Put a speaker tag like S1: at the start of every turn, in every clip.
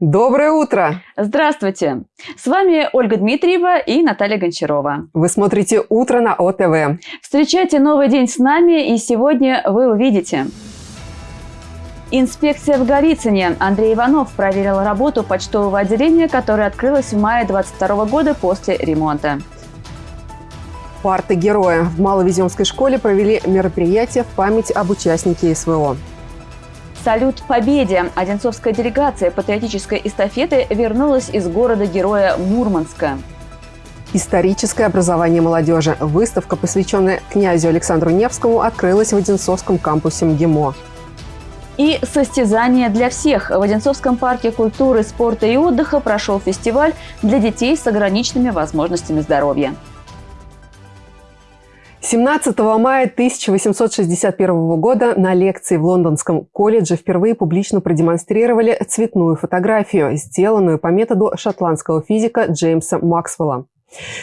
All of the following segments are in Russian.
S1: Доброе утро!
S2: Здравствуйте! С вами Ольга Дмитриева и Наталья Гончарова.
S1: Вы смотрите «Утро на ОТВ».
S2: Встречайте новый день с нами, и сегодня вы увидите... Инспекция в Голицыне. Андрей Иванов проверил работу почтового отделения, которое открылось в мае 2022 года после ремонта.
S1: Парты героя. В Маловеземской школе провели мероприятие в память об участнике СВО.
S2: Салют Победе! Одинцовская делегация патриотической эстафеты вернулась из города-героя Мурманска.
S1: Историческое образование молодежи. Выставка, посвященная князю Александру Невскому, открылась в Одинцовском кампусе МГИМО.
S2: И состязание для всех. В Одинцовском парке культуры, спорта и отдыха прошел фестиваль для детей с ограниченными возможностями здоровья.
S1: 17 мая 1861 года на лекции в Лондонском колледже впервые публично продемонстрировали цветную фотографию, сделанную по методу шотландского физика Джеймса Максвелла.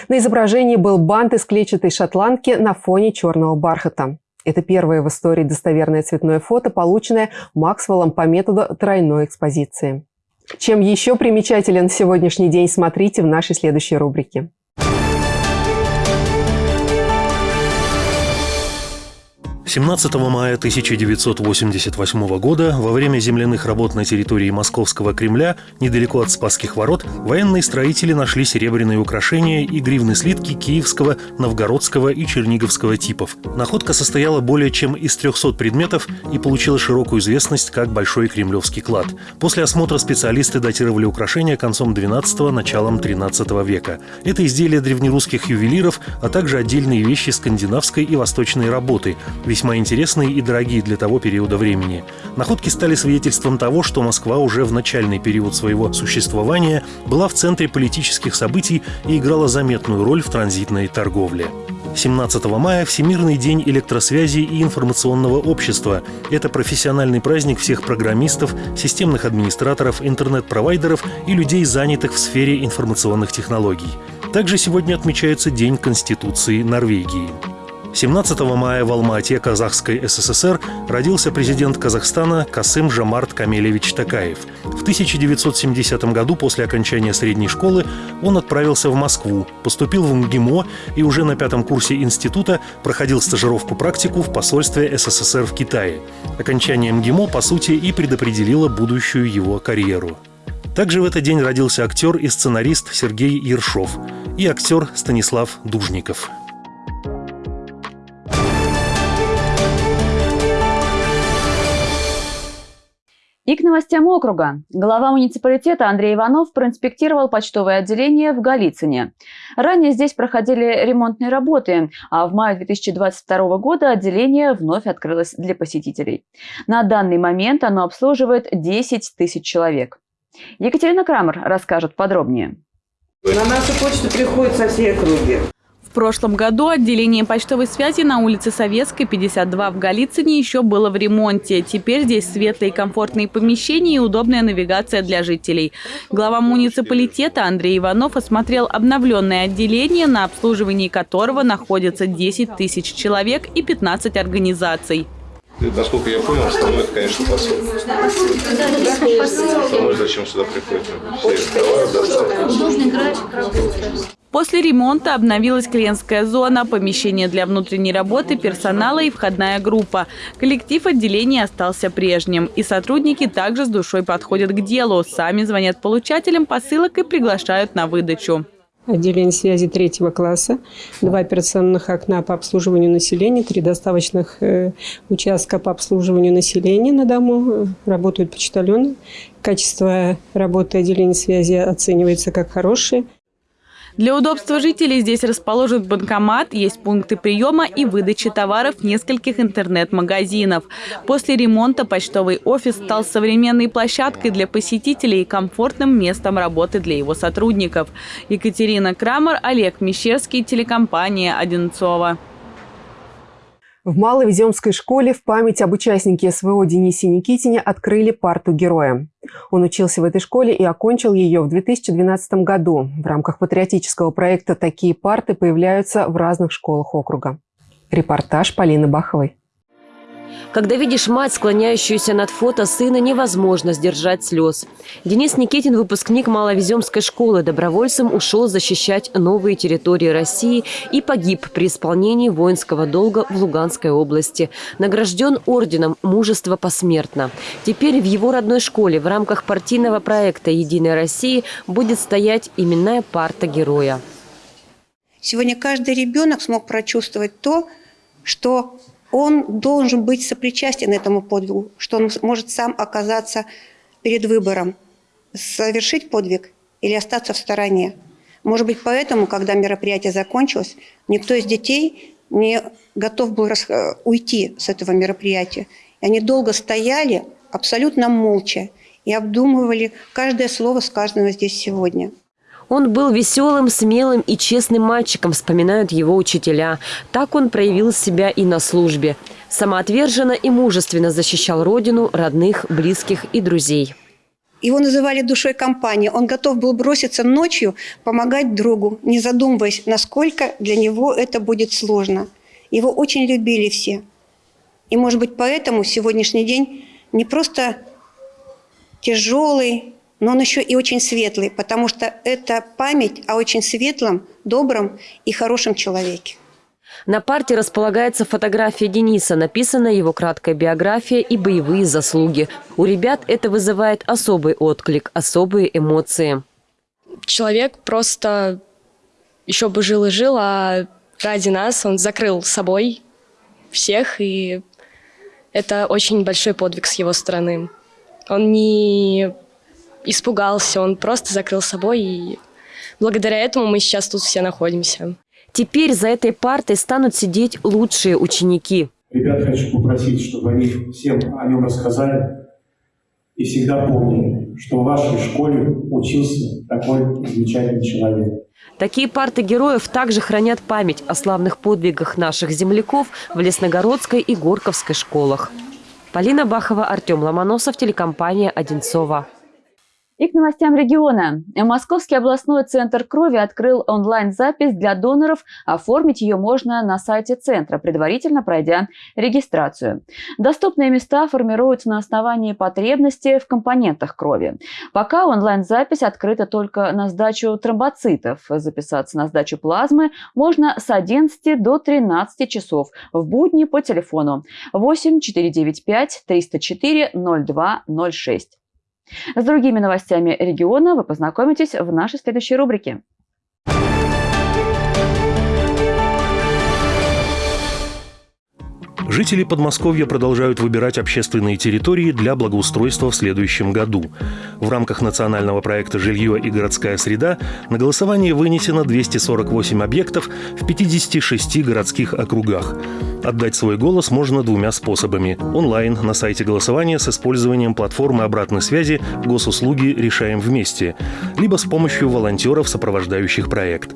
S1: На изображении был бант из клетчатой шотландки на фоне черного бархата. Это первое в истории достоверное цветное фото, полученное Максвеллом по методу тройной экспозиции. Чем еще примечателен сегодняшний день, смотрите в нашей следующей рубрике.
S3: 17 мая 1988 года во время земляных работ на территории Московского Кремля, недалеко от Спасских ворот, военные строители нашли серебряные украшения и гривны слитки киевского, новгородского и черниговского типов. Находка состояла более чем из 300 предметов и получила широкую известность как Большой Кремлевский клад. После осмотра специалисты датировали украшения концом 12 началом 13 века. Это изделия древнерусских ювелиров, а также отдельные вещи скандинавской и восточной работы – весьма интересные и дорогие для того периода времени. Находки стали свидетельством того, что Москва уже в начальный период своего существования была в центре политических событий и играла заметную роль в транзитной торговле. 17 мая – Всемирный день электросвязи и информационного общества. Это профессиональный праздник всех программистов, системных администраторов, интернет-провайдеров и людей, занятых в сфере информационных технологий. Также сегодня отмечается День Конституции Норвегии. 17 мая в Алмате, Казахской СССР, родился президент Казахстана Касым Жамарт Камелевич Такаев. В 1970 году после окончания средней школы он отправился в Москву, поступил в МГИМО и уже на пятом курсе института проходил стажировку-практику в посольстве СССР в Китае. Окончание МГИМО, по сути, и предопределило будущую его карьеру. Также в этот день родился актер и сценарист Сергей Ершов и актер Станислав Дужников.
S2: И к новостям округа. Глава муниципалитета Андрей Иванов проинспектировал почтовое отделение в Голицыне. Ранее здесь проходили ремонтные работы, а в мае 2022 года отделение вновь открылось для посетителей. На данный момент оно обслуживает 10 тысяч человек. Екатерина Крамер расскажет подробнее.
S4: На нашу почту приходят со всей округи
S5: прошлом году отделение почтовой связи на улице Советской, 52 в Голицыне еще было в ремонте. Теперь здесь светлые комфортные помещения и удобная навигация для жителей. Глава муниципалитета Андрей Иванов осмотрел обновленное отделение, на обслуживании которого находится 10 тысяч человек и 15 организаций.
S6: Насколько я понял, основное это, конечно, посол. Потому зачем сюда приходят?
S5: После ремонта обновилась клиентская зона, помещение для внутренней работы, персонала и входная группа. Коллектив отделения остался прежним. И сотрудники также с душой подходят к делу. Сами звонят получателям посылок и приглашают на выдачу.
S7: Отделение связи третьего класса, два операционных окна по обслуживанию населения, три доставочных э, участка по обслуживанию населения на дому, работают почтальоны. Качество работы отделения связи оценивается как хорошее.
S5: Для удобства жителей здесь расположен банкомат, есть пункты приема и выдачи товаров нескольких интернет-магазинов. После ремонта почтовый офис стал современной площадкой для посетителей и комфортным местом работы для его сотрудников. Екатерина Крамер, Олег Мещерский, телекомпания «Одинцова».
S1: В Маловеземской школе в память об участнике СВО Денисе Никитине открыли парту героя. Он учился в этой школе и окончил ее в 2012 году. В рамках патриотического проекта такие парты появляются в разных школах округа. Репортаж Полины Баховой.
S8: Когда видишь мать, склоняющуюся над фото сына, невозможно сдержать слез. Денис Никитин, выпускник Маловеземской школы, добровольцем ушел защищать новые территории России и погиб при исполнении воинского долга в Луганской области. Награжден орденом «Мужество посмертно». Теперь в его родной школе в рамках партийного проекта «Единая Россия» будет стоять именная парта героя.
S9: Сегодня каждый ребенок смог прочувствовать то, что он должен быть сопричастен этому подвигу, что он может сам оказаться перед выбором, совершить подвиг или остаться в стороне. Может быть, поэтому, когда мероприятие закончилось, никто из детей не готов был уйти с этого мероприятия. И они долго стояли абсолютно молча и обдумывали каждое слово, сказанное здесь сегодня.
S8: Он был веселым, смелым и честным мальчиком, вспоминают его учителя. Так он проявил себя и на службе. Самоотверженно и мужественно защищал родину, родных, близких и друзей.
S9: Его называли душой компании. Он готов был броситься ночью, помогать другу, не задумываясь, насколько для него это будет сложно. Его очень любили все. И, может быть, поэтому сегодняшний день не просто тяжелый, но он еще и очень светлый, потому что это память о очень светлом, добром и хорошем человеке.
S8: На парте располагается фотография Дениса, написана его краткая биография и боевые заслуги. У ребят это вызывает особый отклик, особые эмоции.
S10: Человек просто еще бы жил и жил, а ради нас он закрыл собой всех, и это очень большой подвиг с его стороны. Он не испугался, он просто закрыл собой, и благодаря этому мы сейчас тут все находимся.
S8: Теперь за этой партой станут сидеть лучшие ученики.
S11: Ребят хочу попросить, чтобы они всем о нем рассказали и всегда помнили, что в вашей школе учился такой замечательный человек.
S8: Такие парты героев также хранят память о славных подвигах наших земляков в Лесногородской и Горковской школах. Полина Бахова, Артем Ломоносов, телекомпания «Одинцова».
S2: И к новостям региона. Московский областной центр крови открыл онлайн-запись для доноров. Оформить ее можно на сайте центра, предварительно пройдя регистрацию. Доступные места формируются на основании потребности в компонентах крови. Пока онлайн-запись открыта только на сдачу тромбоцитов. Записаться на сдачу плазмы можно с 11 до 13 часов в будни по телефону 8 495 304 0206. С другими новостями региона вы познакомитесь в нашей следующей рубрике.
S3: Жители Подмосковья продолжают выбирать общественные территории для благоустройства в следующем году. В рамках национального проекта «Жилье и городская среда» на голосование вынесено 248 объектов в 56 городских округах. Отдать свой голос можно двумя способами. Онлайн на сайте голосования с использованием платформы обратной связи «Госуслуги решаем вместе», либо с помощью волонтеров, сопровождающих проект.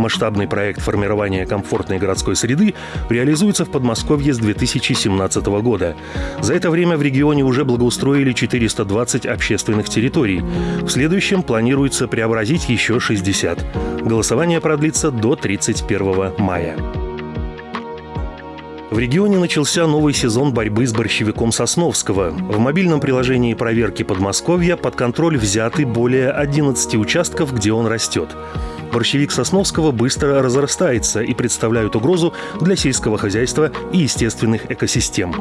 S3: Масштабный проект формирования комфортной городской среды реализуется в Подмосковье с 2017 года. За это время в регионе уже благоустроили 420 общественных территорий. В следующем планируется преобразить еще 60. Голосование продлится до 31 мая. В регионе начался новый сезон борьбы с борщевиком Сосновского. В мобильном приложении проверки Подмосковья под контроль взяты более 11 участков, где он растет. Борщевик Сосновского быстро разрастается и представляет угрозу для сельского хозяйства и естественных экосистем.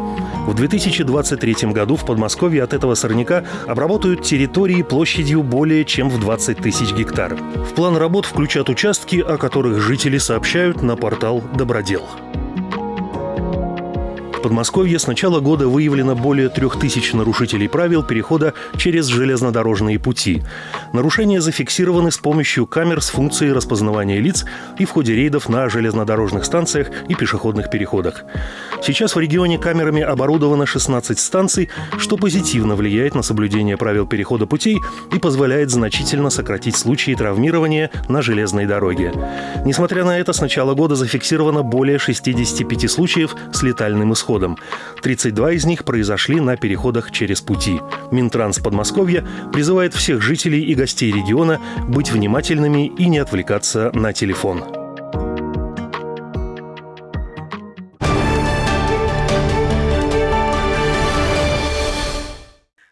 S3: В 2023 году в Подмосковье от этого сорняка обработают территории площадью более чем в 20 тысяч гектар. В план работ включат участки, о которых жители сообщают на портал «Добродел». В Подмосковье с начала года выявлено более трех тысяч нарушителей правил перехода через железнодорожные пути. Нарушения зафиксированы с помощью камер с функцией распознавания лиц и в ходе рейдов на железнодорожных станциях и пешеходных переходах. Сейчас в регионе камерами оборудовано 16 станций, что позитивно влияет на соблюдение правил перехода путей и позволяет значительно сократить случаи травмирования на железной дороге. Несмотря на это, с начала года зафиксировано более 65 случаев с летальным исходом исходом. 32 из них произошли на переходах через пути. Минтранс Подмосковья призывает всех жителей и гостей региона быть внимательными и не отвлекаться на телефон.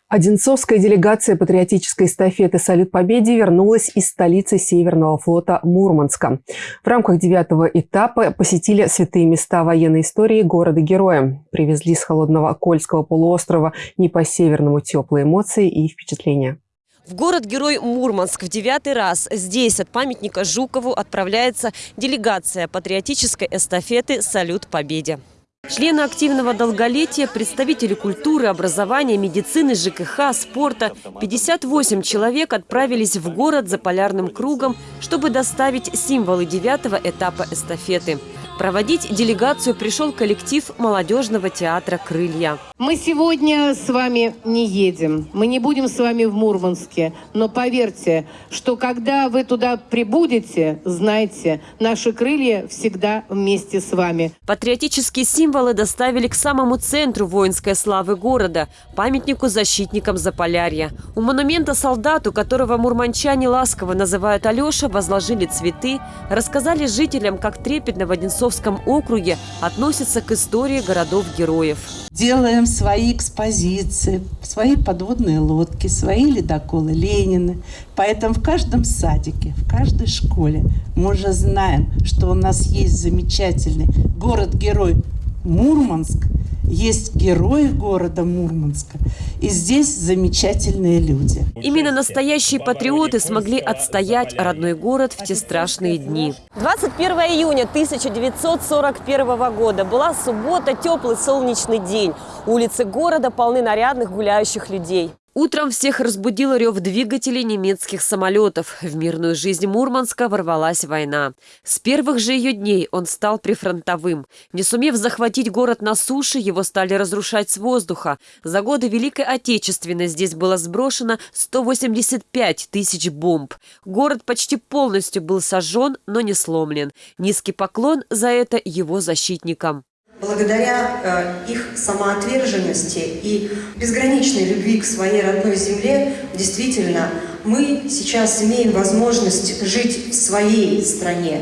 S1: Одинцовская делегация патриотической эстафеты «Салют Победе» вернулась из столицы Северного флота Мурманска. В рамках девятого этапа посетили святые места военной истории города-героя. Привезли с холодного Кольского полуострова не по-северному теплые эмоции и впечатления.
S8: В город-герой Мурманск в девятый раз. Здесь от памятника Жукову отправляется делегация патриотической эстафеты «Салют Победе». Члены активного долголетия, представители культуры, образования, медицины, ЖКХ, спорта. 58 человек отправились в город за полярным кругом, чтобы доставить символы девятого этапа эстафеты. Проводить делегацию пришел коллектив молодежного театра «Крылья».
S12: Мы сегодня с вами не едем, мы не будем с вами в Мурманске, но поверьте, что когда вы туда прибудете, знайте, наши крылья всегда вместе с вами.
S8: Патриотические символы доставили к самому центру воинской славы города – памятнику защитникам Заполярья. У монумента солдату, которого мурманчане ласково называют Алеша, возложили цветы, рассказали жителям, как трепетно в Одинцов Московском округе относятся к истории городов-героев.
S13: Делаем свои экспозиции, свои подводные лодки, свои ледоколы Ленины. Поэтому в каждом садике, в каждой школе мы уже знаем, что у нас есть замечательный город-герой Мурманск – есть герои города Мурманска. И здесь замечательные люди.
S8: Именно настоящие патриоты смогли отстоять родной город в те страшные дни. 21 июня 1941 года была суббота, теплый солнечный день. Улицы города полны нарядных гуляющих людей. Утром всех разбудил рев двигателей немецких самолетов. В мирную жизнь Мурманска ворвалась война. С первых же ее дней он стал прифронтовым. Не сумев захватить город на суше, его стали разрушать с воздуха. За годы Великой Отечественной здесь было сброшено 185 тысяч бомб. Город почти полностью был сожжен, но не сломлен. Низкий поклон за это его защитникам.
S14: Благодаря э, их самоотверженности и безграничной любви к своей родной земле, действительно, мы сейчас имеем возможность жить в своей стране,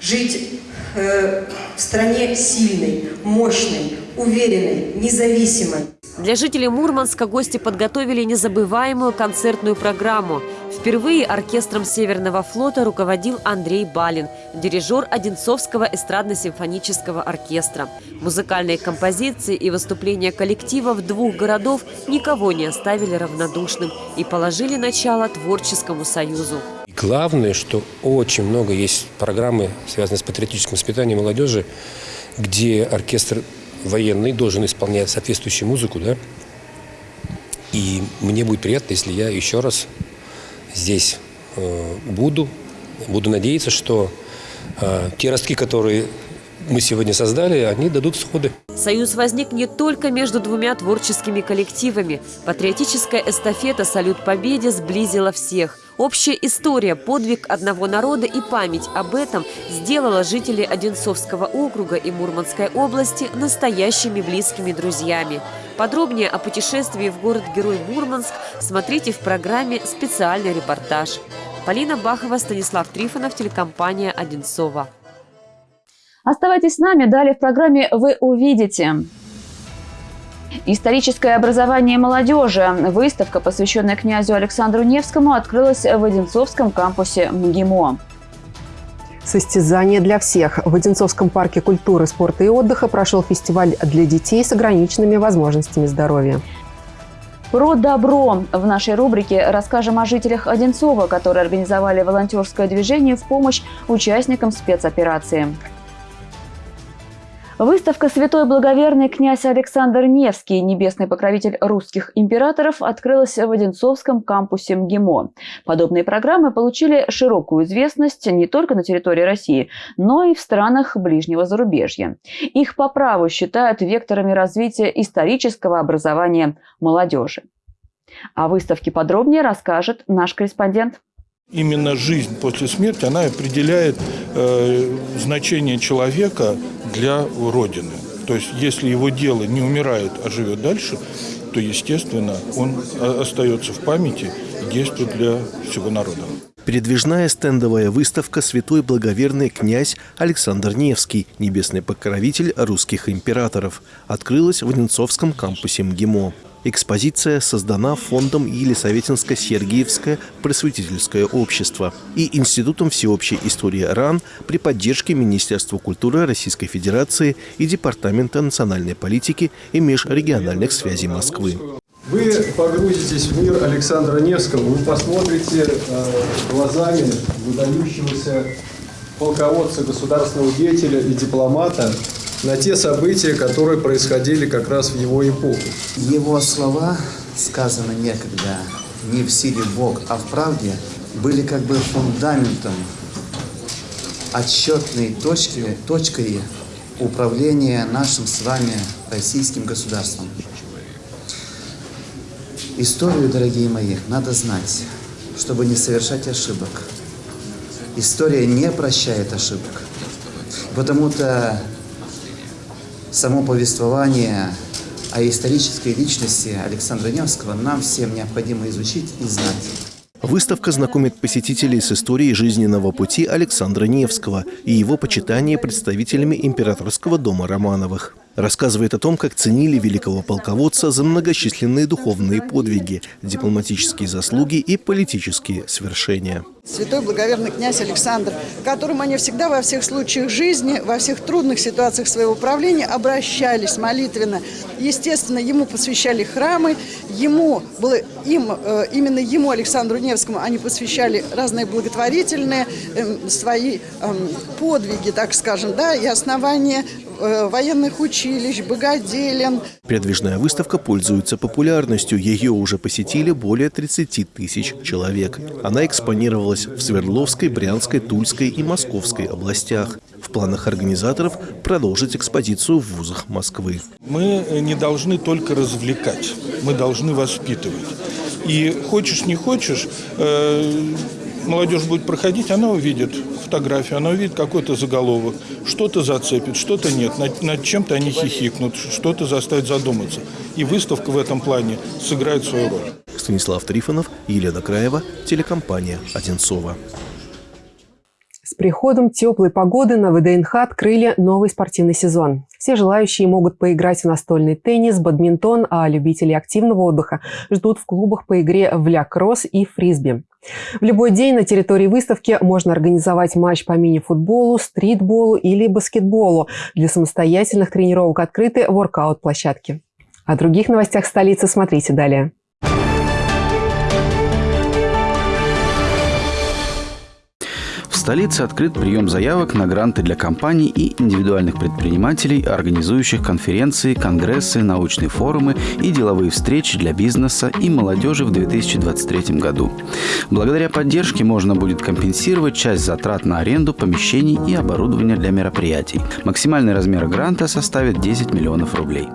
S14: жить э, в стране сильной, мощной, уверенной, независимой.
S8: Для жителей Мурманска гости подготовили незабываемую концертную программу. Впервые оркестром Северного флота руководил Андрей Балин, дирижер Одинцовского эстрадно-симфонического оркестра. Музыкальные композиции и выступления коллективов двух городов никого не оставили равнодушным и положили начало творческому союзу.
S15: Главное, что очень много есть программы, связанные с патриотическим воспитанием молодежи, где оркестр военный должен исполнять соответствующую музыку, да. И мне будет приятно, если я еще раз здесь э, буду. Буду надеяться, что э, те ростки, которые мы сегодня создали, они дадут всходы.
S8: Союз возник не только между двумя творческими коллективами. Патриотическая эстафета «Салют Победе» сблизила всех. Общая история, подвиг одного народа и память об этом сделала жителей Одинцовского округа и Мурманской области настоящими близкими друзьями. Подробнее о путешествии в город-герой Мурманск смотрите в программе «Специальный репортаж». Полина Бахова, Станислав Трифонов, телекомпания «Одинцова».
S2: Оставайтесь с нами, далее в программе вы увидите. Историческое образование молодежи. Выставка, посвященная князю Александру Невскому, открылась в Одинцовском кампусе МГИМО.
S1: Состязание для всех. В Одинцовском парке культуры, спорта и отдыха прошел фестиваль для детей с ограниченными возможностями здоровья.
S2: Про добро. В нашей рубрике расскажем о жителях Одинцова, которые организовали волонтерское движение в помощь участникам спецоперации. Выставка «Святой благоверный князь Александр Невский, небесный покровитель русских императоров» открылась в Одинцовском кампусе МГИМО. Подобные программы получили широкую известность не только на территории России, но и в странах ближнего зарубежья. Их по праву считают векторами развития исторического образования молодежи. О выставке подробнее расскажет наш корреспондент.
S16: Именно жизнь после смерти, она определяет э, значение человека для Родины. То есть, если его дело не умирает, а живет дальше, то, естественно, он остается в памяти и действует для всего народа.
S17: Передвижная стендовая выставка «Святой благоверный князь Александр Невский, небесный покровитель русских императоров» открылась в Одинцовском кампусе МГИМО. Экспозиция создана фондом Елисаветинско-Сергиевское просветительское общество и Институтом всеобщей истории РАН при поддержке Министерства культуры Российской Федерации и Департамента национальной политики и межрегиональных связей Москвы.
S18: Вы погрузитесь в мир Александра Невского, вы посмотрите э, глазами выдающегося полководца, государственного деятеля и дипломата на те события, которые происходили как раз в его эпоху.
S19: Его слова, сказаны некогда не в силе Бог, а в правде, были как бы фундаментом, отсчетной точки, точкой управления нашим с вами российским государством. Историю, дорогие мои, надо знать, чтобы не совершать ошибок. История не прощает ошибок. Потому-то само повествование о исторической личности Александра Невского нам всем необходимо изучить и знать.
S17: Выставка знакомит посетителей с историей жизненного пути Александра Невского и его почитания представителями императорского дома Романовых. Рассказывает о том, как ценили великого полководца за многочисленные духовные подвиги, дипломатические заслуги и политические свершения.
S20: Святой благоверный князь Александр, к которому они всегда во всех случаях жизни, во всех трудных ситуациях своего правления обращались молитвенно. Естественно, ему посвящали храмы, ему было, им, э, именно ему, Александру Невскому, они посвящали разные благотворительные эм, свои эм, подвиги, так скажем, да, и основания Э, военных училищ, богоделен.
S17: Передвижная выставка пользуется популярностью. Ее уже посетили более 30 тысяч человек. Она экспонировалась в Свердловской, Брянской, Тульской и Московской областях. В планах организаторов продолжить экспозицию в вузах Москвы.
S16: Мы не должны только развлекать, мы должны воспитывать. И хочешь не хочешь, э, молодежь будет проходить, она увидит фотографию, она увидит какой-то заголовок, что-то зацепит, что-то нет, над, над чем-то они хихикнут, что-то заставит задуматься. И выставка в этом плане сыграет свою роль.
S17: Станислав Трифонов, Елена Краева, телекомпания «Одинцова».
S1: С приходом теплой погоды на ВДНХ открыли новый спортивный сезон. Все желающие могут поиграть в настольный теннис, бадминтон, а любители активного отдыха ждут в клубах по игре в ля-кросс и фрисби. В любой день на территории выставки можно организовать матч по мини-футболу, стритболу или баскетболу. Для самостоятельных тренировок открыты воркаут-площадки. О других новостях столицы смотрите далее.
S21: Столице открыт прием заявок на гранты для компаний и индивидуальных предпринимателей, организующих конференции, конгрессы, научные форумы и деловые встречи для бизнеса и молодежи в 2023 году. Благодаря поддержке можно будет компенсировать часть затрат на аренду помещений и оборудования для мероприятий. Максимальный размер гранта составит 10 миллионов рублей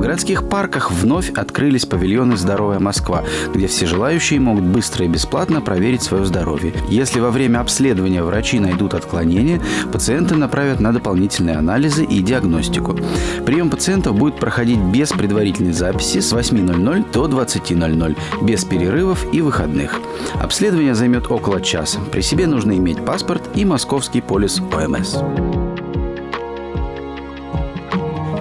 S21: городских парках вновь открылись павильоны «Здоровая Москва», где все желающие могут быстро и бесплатно проверить свое здоровье. Если во время обследования врачи найдут отклонения, пациенты направят на дополнительные анализы и диагностику. Прием пациентов будет проходить без предварительной записи с 8.00 до 20.00, без перерывов и выходных. Обследование займет около часа. При себе нужно иметь паспорт и московский полис ОМС.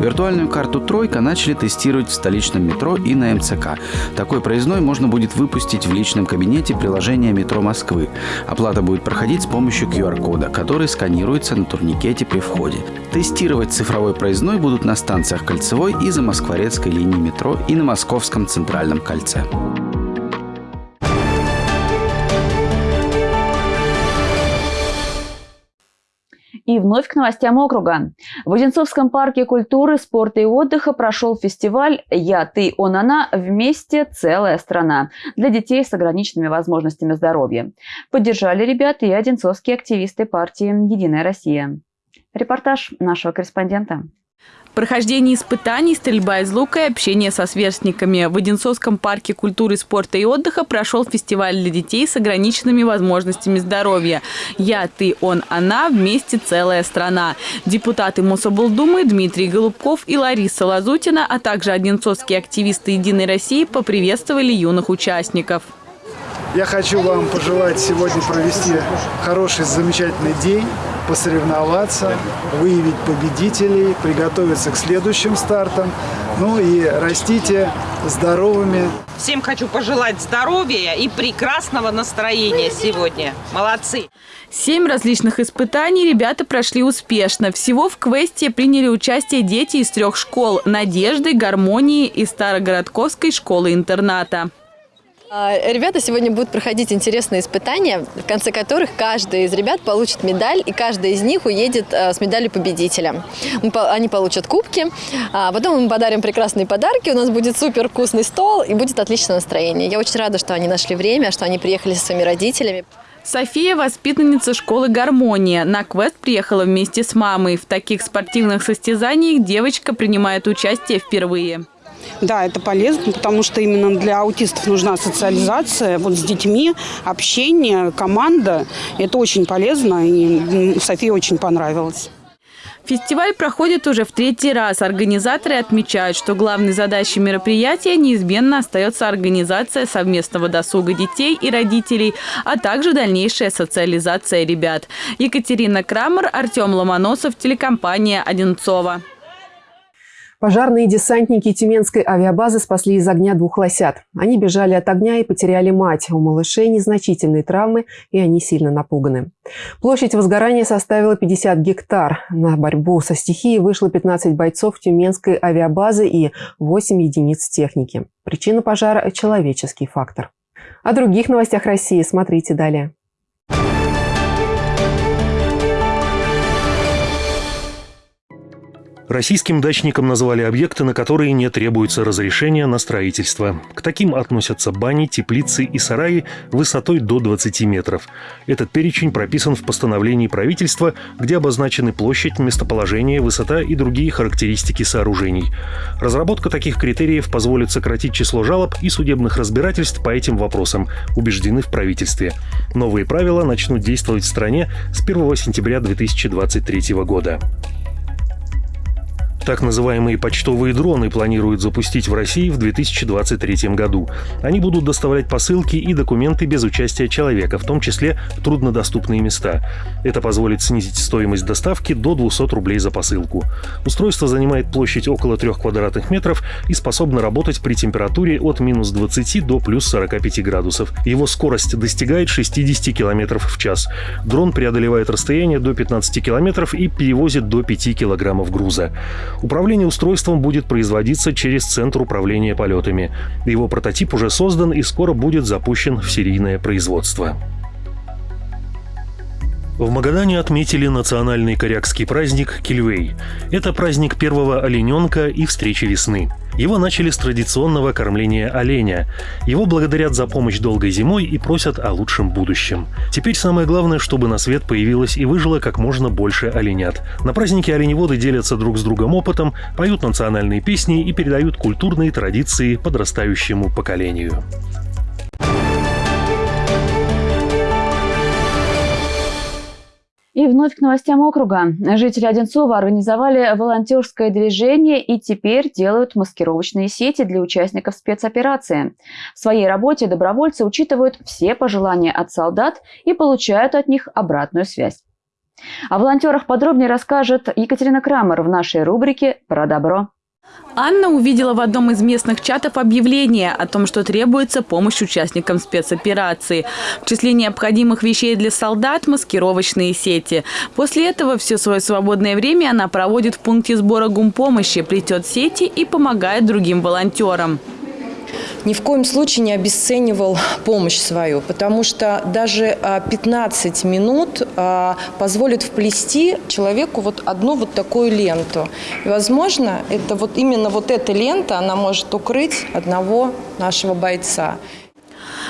S21: Виртуальную карту «Тройка» начали тестировать в столичном метро и на МЦК. Такой проездной можно будет выпустить в личном кабинете приложения «Метро Москвы». Оплата будет проходить с помощью QR-кода, который сканируется на турникете при входе. Тестировать цифровой проездной будут на станциях Кольцевой и Замоскворецкой линии метро и на Московском центральном кольце.
S2: Вновь к новостям округа. В Одинцовском парке культуры, спорта и отдыха прошел фестиваль «Я, ты, он, она. Вместе. Целая страна» для детей с ограниченными возможностями здоровья. Поддержали ребят и одинцовские активисты партии «Единая Россия». Репортаж нашего корреспондента.
S5: Прохождение испытаний, стрельба из лука и общение со сверстниками. В Одинцовском парке культуры, спорта и отдыха прошел фестиваль для детей с ограниченными возможностями здоровья. «Я, ты, он, она. Вместе целая страна». Депутаты Мособлдумы Дмитрий Голубков и Лариса Лазутина, а также одинцовские активисты «Единой России» поприветствовали юных участников.
S22: Я хочу вам пожелать сегодня провести хороший, замечательный день
S23: посоревноваться, выявить победителей, приготовиться к следующим стартам. Ну и растите здоровыми.
S22: Всем хочу пожелать здоровья и прекрасного настроения сегодня. Молодцы!
S5: Семь различных испытаний ребята прошли успешно. Всего в квесте приняли участие дети из трех школ – «Надежды», «Гармонии» и Старогородковской школы-интерната.
S24: А, ребята сегодня будут проходить интересные испытания, в конце которых каждый из ребят получит медаль, и каждый из них уедет а, с медалью победителя. Они получат кубки, а потом мы подарим прекрасные подарки, у нас будет супер вкусный стол и будет отличное настроение. Я очень рада, что они нашли время, что они приехали со своими родителями.
S5: София – воспитанница школы «Гармония». На квест приехала вместе с мамой. В таких спортивных состязаниях девочка принимает участие впервые.
S25: Да, это полезно, потому что именно для аутистов нужна социализация вот с детьми, общение, команда. Это очень полезно, и Софии очень понравилось.
S5: Фестиваль проходит уже в третий раз. Организаторы отмечают, что главной задачей мероприятия неизменно остается организация совместного досуга детей и родителей, а также дальнейшая социализация ребят. Екатерина Крамер, Артем Ломоносов, телекомпания «Одинцова».
S1: Пожарные десантники Тюменской авиабазы спасли из огня двух лосят. Они бежали от огня и потеряли мать. У малышей незначительные травмы, и они сильно напуганы. Площадь возгорания составила 50 гектар. На борьбу со стихией вышло 15 бойцов Тюменской авиабазы и 8 единиц техники. Причина пожара – человеческий фактор. О других новостях России смотрите далее.
S3: Российским дачникам назвали объекты, на которые не требуется разрешения на строительство. К таким относятся бани, теплицы и сараи высотой до 20 метров. Этот перечень прописан в постановлении правительства, где обозначены площадь, местоположение, высота и другие характеристики сооружений. Разработка таких критериев позволит сократить число жалоб и судебных разбирательств по этим вопросам, убеждены в правительстве. Новые правила начнут действовать в стране с 1 сентября 2023 года. Так называемые почтовые дроны планируют запустить в России в 2023 году. Они будут доставлять посылки и документы без участия человека, в том числе в труднодоступные места. Это позволит снизить стоимость доставки до 200 рублей за посылку. Устройство занимает площадь около 3 квадратных метров и способно работать при температуре от минус 20 до плюс 45 градусов. Его скорость достигает 60 км в час. Дрон преодолевает расстояние до 15 км и перевозит до 5 килограммов груза. Управление устройством будет производиться через Центр управления полетами. Его прототип уже создан и скоро будет запущен в серийное производство. В Магадане отметили национальный корякский праздник Кильвей. Это праздник первого олененка и встречи весны. Его начали с традиционного кормления оленя. Его благодарят за помощь долгой зимой и просят о лучшем будущем. Теперь самое главное, чтобы на свет появилось и выжило как можно больше оленят. На празднике оленеводы делятся друг с другом опытом, поют национальные песни и передают культурные традиции подрастающему поколению.
S2: И вновь к новостям округа. Жители Одинцова организовали волонтерское движение и теперь делают маскировочные сети для участников спецоперации. В своей работе добровольцы учитывают все пожелания от солдат и получают от них обратную связь. О волонтерах подробнее расскажет Екатерина Крамер в нашей рубрике «Про добро».
S5: Анна увидела в одном из местных чатов объявление о том, что требуется помощь участникам спецоперации. В числе необходимых вещей для солдат – маскировочные сети. После этого все свое свободное время она проводит в пункте сбора гумпомощи, плетет сети и помогает другим волонтерам
S26: ни в коем случае не обесценивал помощь свою, потому что даже 15 а, минут а, позволит вплести человеку вот одну вот такую ленту. И, возможно, это вот именно вот эта лента, она может укрыть одного нашего бойца.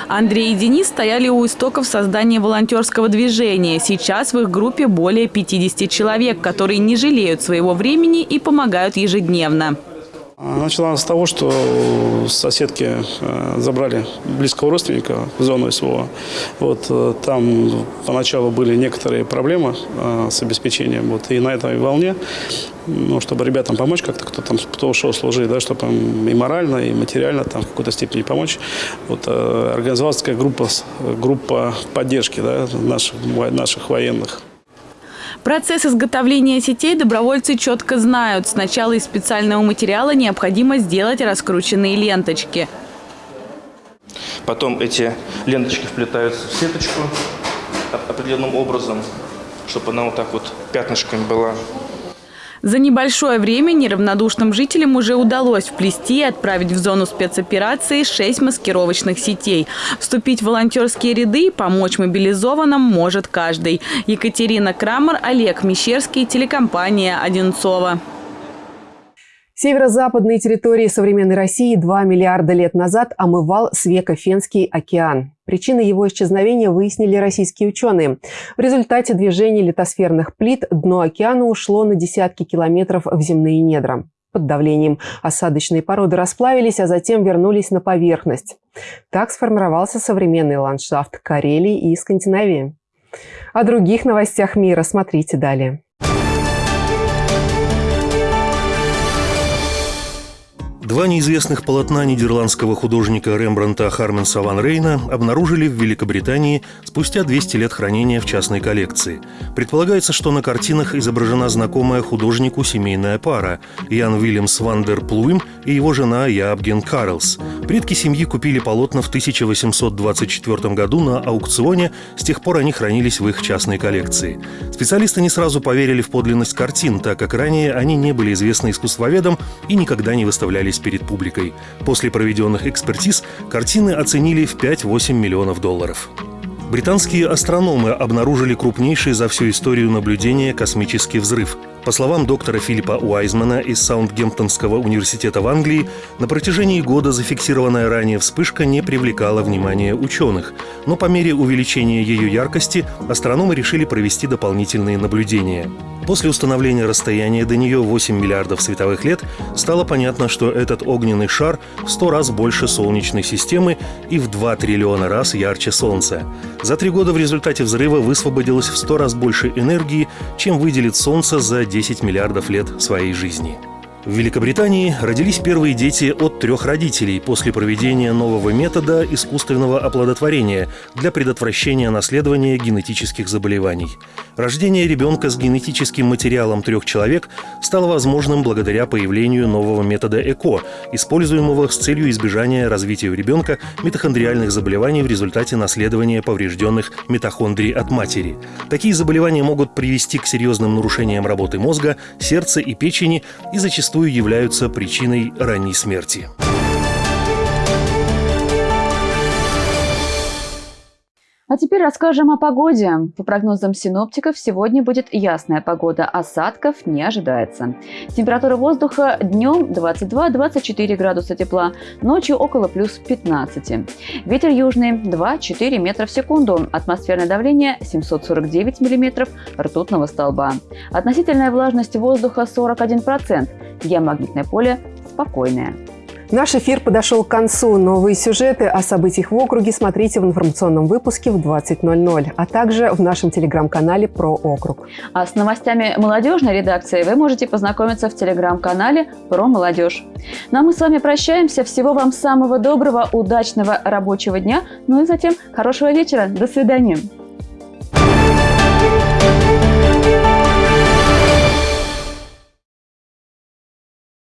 S5: Андрей и Денис стояли у истоков создания волонтерского движения. Сейчас в их группе более 50 человек, которые не жалеют своего времени и помогают ежедневно.
S27: Начала с того, что соседки э, забрали близкого родственника в зону СВО. Вот, э, там поначалу были некоторые проблемы э, с обеспечением. Вот, и на этой волне, ну, чтобы ребятам помочь как-то, кто там кто ушел служить, да, чтобы им и морально, и материально там, в какой-то степени помочь, вот, организовалась такая группа, группа поддержки да, наших, наших военных.
S5: Процесс изготовления сетей добровольцы четко знают. Сначала из специального материала необходимо сделать раскрученные ленточки.
S28: Потом эти ленточки вплетаются в сеточку определенным образом, чтобы она вот так вот пятнышками была.
S5: За небольшое время неравнодушным жителям уже удалось вплести и отправить в зону спецоперации шесть маскировочных сетей. Вступить в волонтерские ряды и помочь мобилизованным может каждый. Екатерина Крамер, Олег Мещерский, телекомпания «Одинцова».
S1: Северо-западные территории современной России 2 миллиарда лет назад омывал Свеко-Фенский океан. Причины его исчезновения выяснили российские ученые. В результате движения литосферных плит дно океана ушло на десятки километров в земные недра. Под давлением осадочные породы расплавились, а затем вернулись на поверхность. Так сформировался современный ландшафт Карелии и Скандинавии. О других новостях мира смотрите далее.
S3: Два неизвестных полотна нидерландского художника Рембранта Харменса ван Рейна обнаружили в Великобритании спустя 200 лет хранения в частной коллекции. Предполагается, что на картинах изображена знакомая художнику семейная пара – Ян Уильямс ван дер Плуим и его жена Ябген Карлс. Предки семьи купили полотна в 1824 году на аукционе, с тех пор они хранились в их частной коллекции. Специалисты не сразу поверили в подлинность картин, так как ранее они не были известны искусствоведам и никогда не выставлялись перед публикой. После проведенных экспертиз картины оценили в 5-8 миллионов долларов. Британские астрономы обнаружили крупнейший за всю историю наблюдения космический взрыв. По словам доктора Филиппа Уайзмана из Саундгемптонского университета в Англии, на протяжении года зафиксированная ранее вспышка не привлекала внимания ученых. Но по мере увеличения ее яркости астрономы решили провести дополнительные наблюдения. После установления расстояния до нее 8 миллиардов световых лет стало понятно, что этот огненный шар в 100 раз больше Солнечной системы и в 2 триллиона раз ярче Солнца. За три года в результате взрыва высвободилось в 100 раз больше энергии, чем выделит Солнце за 10 миллиардов лет своей жизни. В Великобритании родились первые дети от трех родителей после проведения нового метода искусственного оплодотворения для предотвращения наследования генетических заболеваний. Рождение ребенка с генетическим материалом трех человек стало возможным благодаря появлению нового метода ЭКО, используемого с целью избежания развития у ребенка митохондриальных заболеваний в результате наследования поврежденных митохондрий от матери. Такие заболевания могут привести к серьезным нарушениям работы мозга, сердца и печени и зачастую зачастую являются причиной ранней смерти.
S2: А теперь расскажем о погоде. По прогнозам синоптиков, сегодня будет ясная погода, осадков не ожидается. Температура воздуха днем 22-24 градуса тепла, ночью около плюс 15. Ветер южный 2-4 метра в секунду, атмосферное давление 749 миллиметров ртутного столба. Относительная влажность воздуха 41%, геомагнитное поле спокойное.
S1: Наш эфир подошел к концу. Новые сюжеты о событиях в округе смотрите в информационном выпуске в 20.00, а также в нашем телеграм-канале про округ.
S2: А с новостями молодежной редакции вы можете познакомиться в телеграм-канале про молодежь. Ну а мы с вами прощаемся. Всего вам самого доброго, удачного рабочего дня, ну и затем хорошего вечера. До свидания.